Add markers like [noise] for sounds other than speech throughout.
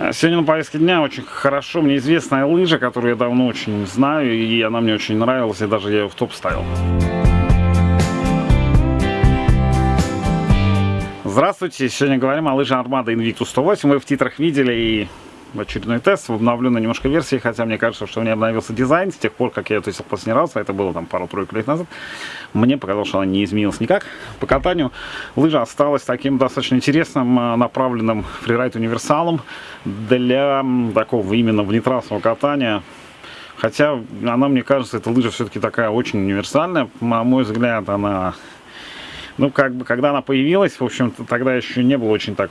Сегодня на повестке дня очень хорошо мне известная лыжа, которую я давно очень знаю, и она мне очень нравилась, и даже я ее в топ ставил. Здравствуйте, сегодня говорим о лыже Armada Invictus 108. Вы в титрах видели и очередной тест в обновленной немножко версии, хотя мне кажется, что у меня обновился дизайн с тех пор, как я ее тестил последний раз, а это было там пару-тройку лет назад. Мне показалось, что она не изменилась никак. По катанию лыжа осталась таким достаточно интересным, а, направленным фрирайд универсалом для такого именно внетрассового катания. Хотя она, мне кажется, эта лыжа все-таки такая очень универсальная. На мой взгляд, она... Ну, как бы, когда она появилась, в общем-то, тогда еще не было очень так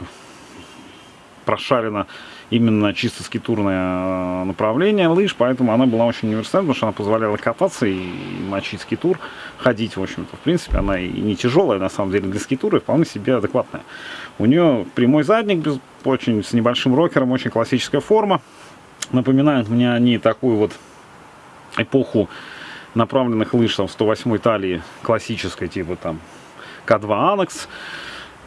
прошарено именно чисто скитурное э, направление лыж, поэтому она была очень универсальна, потому что она позволяла кататься и мочить скитур, ходить, в общем-то. В принципе, она и не тяжелая, на самом деле, для скитура, и вполне себе адекватная. У нее прямой задник, без, очень, с небольшим рокером, очень классическая форма. Напоминают мне они такую вот эпоху направленных лыж, там, 108 талии, классической, типа там К2 Анекс.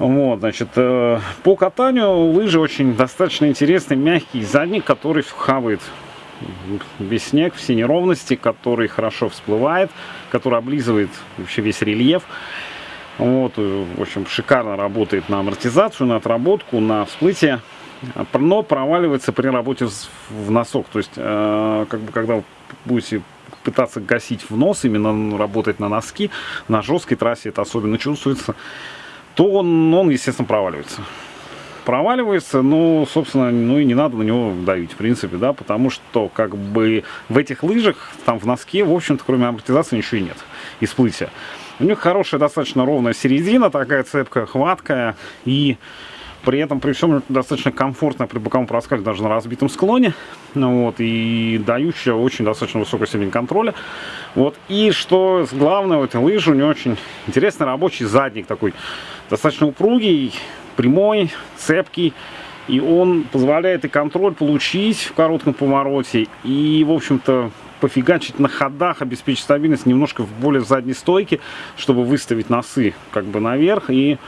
Вот, значит, э, по катанию лыжи очень достаточно интересный, мягкий задник, который хавает весь снег, все неровности, который хорошо всплывает, который облизывает вообще весь рельеф. Вот, э, в общем, шикарно работает на амортизацию, на отработку, на всплытие, но проваливается при работе в носок. То есть, э, как бы, когда вы будете пытаться гасить в нос, именно работать на носки, на жесткой трассе это особенно чувствуется то он, он естественно, проваливается. Проваливается, ну, собственно, ну и не надо на него давить, в принципе, да, потому что, как бы, в этих лыжах, там, в носке, в общем-то, кроме амортизации, ничего и нет, и всплытия. У них хорошая, достаточно ровная середина, такая цепкая, хваткая, и при этом, при всем, достаточно комфортно при боковом проскале, даже на разбитом склоне. Ну, вот, и дающая очень достаточно высокую степень контроля. Вот, и что главное, у этой лыжи у нее очень интересный рабочий задник такой достаточно упругий, прямой, цепкий. И он позволяет и контроль получить в коротком повороте, и, в общем-то, пофигачить на ходах, обеспечить стабильность немножко в более задней стойке, чтобы выставить носы как бы наверх и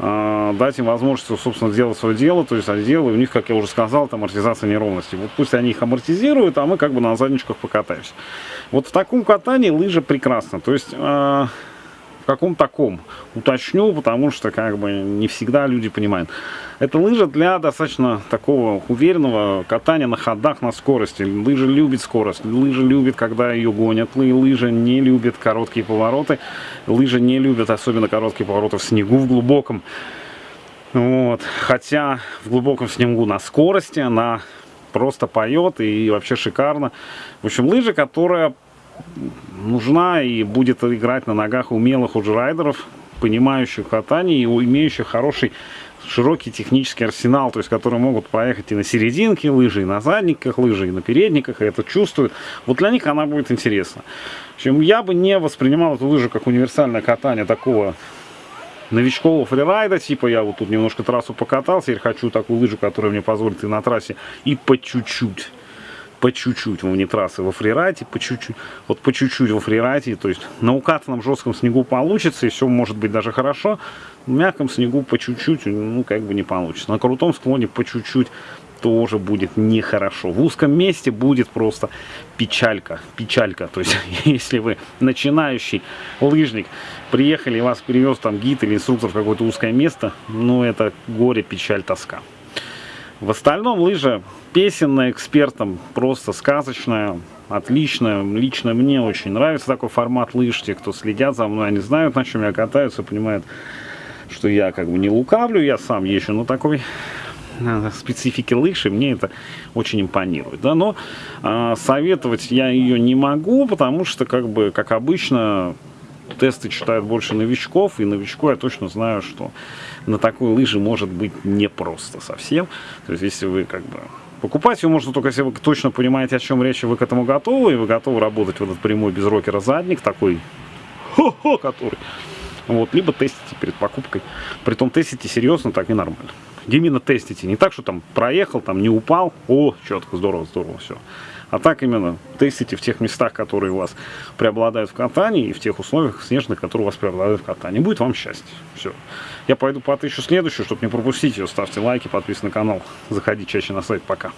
дать им возможность, собственно, сделать свое дело, то есть отделы, у них, как я уже сказал, там амортизация неровности. Вот пусть они их амортизируют, а мы как бы на задничках покатаемся. Вот в таком катании лыжа прекрасна. То есть... Каком таком? Уточню, потому что как бы не всегда люди понимают. Это лыжа для достаточно такого уверенного катания на ходах на скорости. Лыжа любит скорость, лыжа любит, когда ее гонят, лыжа не любит короткие повороты, лыжа не любит особенно короткие повороты в снегу в глубоком. Вот. Хотя в глубоком снегу на скорости она просто поет и вообще шикарно. В общем, лыжа, которая нужна и будет играть на ногах умелых уже райдеров, понимающих катание и имеющих хороший широкий технический арсенал, то есть которые могут проехать и на серединке лыжи, и на задниках лыжи, и на передниках, и это чувствуют. Вот для них она будет интересна. В общем, я бы не воспринимал эту лыжу как универсальное катание такого новичкового фрирайда, типа я вот тут немножко трассу покатался, теперь хочу такую лыжу, которая мне позволит и на трассе, и по чуть-чуть по чуть-чуть вне трассы во фрирайте, по чуть-чуть, вот по чуть-чуть во фрирайте, то есть на укатанном жестком снегу получится, и все может быть даже хорошо, в мягком снегу по чуть-чуть, ну, как бы не получится. На крутом склоне по чуть-чуть тоже будет нехорошо. В узком месте будет просто печалька, печалька. То есть, [laughs] если вы начинающий лыжник, приехали, вас перевез там гид или инструктор в какое-то узкое место, ну, это горе, печаль, тоска. В остальном лыжа песенная, экспертом, просто сказочная, отличная. Лично мне очень нравится такой формат лыж. Те, кто следят за мной, они знают, на чем я катаюсь, понимают, что я как бы не лукавлю, я сам езжу на такой э, специфике лыжи, мне это очень импонирует. Да? Но э, советовать я ее не могу, потому что, как бы, как обычно, тесты читают больше новичков, и новичку я точно знаю, что на такой лыжи может быть непросто совсем. То есть, если вы как бы... Покупать ее можно только, если вы точно понимаете, о чем речь, и вы к этому готовы, и вы готовы работать в этот прямой без рокера задник, такой, хо-хо, [laughs] который... Вот, либо тестите перед покупкой. Притом тестите серьезно, так и нормально. Именно тестите. Не так, что там проехал, там не упал, о, четко, здорово, здорово, все. А так именно тестите в тех местах, которые у вас преобладают в катании, и в тех условиях снежных, которые у вас преобладают в катании. Будет вам счастье. Все. Я пойду потыщу следующую, чтобы не пропустить ее. Ставьте лайки, подписывайтесь на канал. Заходи чаще на сайт. Пока.